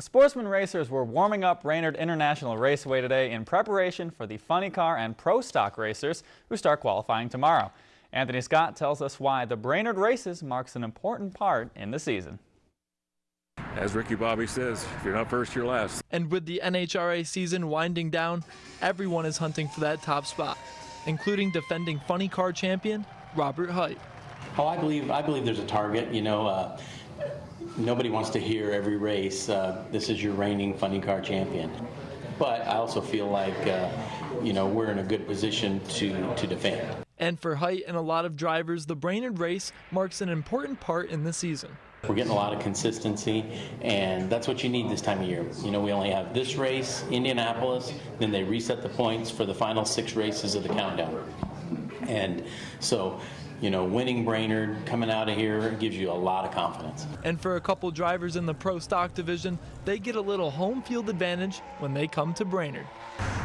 Sportsman racers were warming up Brainerd International Raceway today in preparation for the funny car and pro stock racers who start qualifying tomorrow. Anthony Scott tells us why the Brainerd races marks an important part in the season. As Ricky Bobby says, if you're not first, you're last. And with the NHRA season winding down, everyone is hunting for that top spot, including defending funny car champion Robert Hight. Oh, I believe I believe there's a target. You know, uh, nobody wants to hear every race, uh, this is your reigning funny car champion. But I also feel like, uh, you know, we're in a good position to, to defend. And for Hight and a lot of drivers, the Brainerd race marks an important part in the season. We're getting a lot of consistency, and that's what you need this time of year. You know, we only have this race, Indianapolis, then they reset the points for the final six races of the countdown. And so you know, winning Brainerd, coming out of here gives you a lot of confidence. And for a couple drivers in the pro stock division, they get a little home field advantage when they come to Brainerd.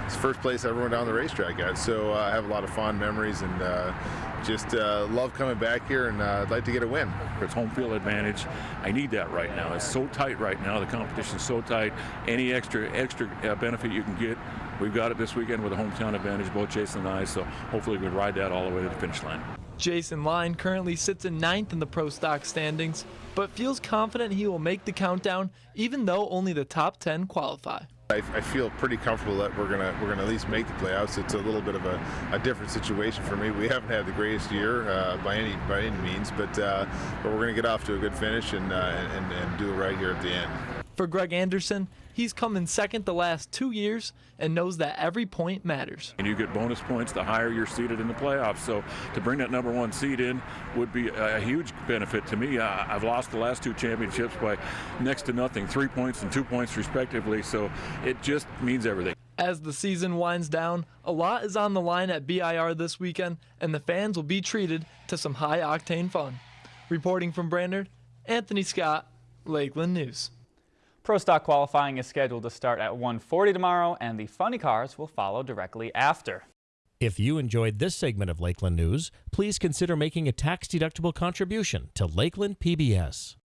It's the first place I ever went down the racetrack at, so uh, I have a lot of fond memories and uh, just uh, love coming back here and uh, I'd like to get a win. It's home field advantage. I need that right now. It's so tight right now. The competition's so tight. Any extra extra uh, benefit you can get, we've got it this weekend with a hometown advantage, both Jason and I, so hopefully we can ride that all the way to the finish line. Jason Line currently sits in ninth in the pro stock standings, but feels confident he will make the countdown even though only the top 10 qualify. I, I, feel pretty comfortable that we're gonna we're gonna at least make the playoffs. It's a little bit of a, a different situation for me. We haven't had the greatest year uh, by any by any means, but uh, but we're gonna get off to a good finish and, uh, and and do it right here at the end. For Greg Anderson, he's come in second the last two years and knows that every point matters. And you get bonus points the higher you're seated in the playoffs. So to bring that number one seed in would be a huge benefit to me. I've lost the last two championships by next to nothing, three points and two points respectively. So it just means everything. As the season winds down, a lot is on the line at BIR this weekend, and the fans will be treated to some high octane fun. Reporting from Brainerd, Anthony Scott, Lakeland News. Pro Stock qualifying is scheduled to start at 1:40 tomorrow and the funny cars will follow directly after. If you enjoyed this segment of Lakeland News, please consider making a tax-deductible contribution to Lakeland PBS.